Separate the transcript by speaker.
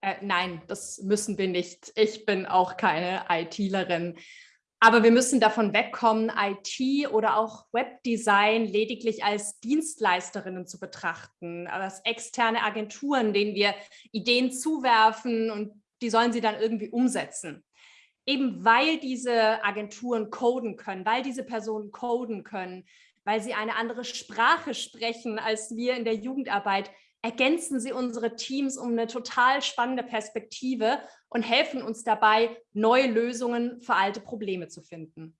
Speaker 1: Äh, nein, das müssen wir nicht. Ich bin auch keine ITlerin. Aber wir müssen davon wegkommen, IT oder auch Webdesign lediglich als Dienstleisterinnen zu betrachten, als externe Agenturen, denen wir Ideen zuwerfen und die sollen sie dann irgendwie umsetzen. Eben weil diese Agenturen coden können, weil diese Personen coden können, weil sie eine andere Sprache sprechen als wir in der Jugendarbeit, ergänzen sie unsere Teams um eine total spannende Perspektive und helfen uns dabei, neue Lösungen für alte Probleme zu finden.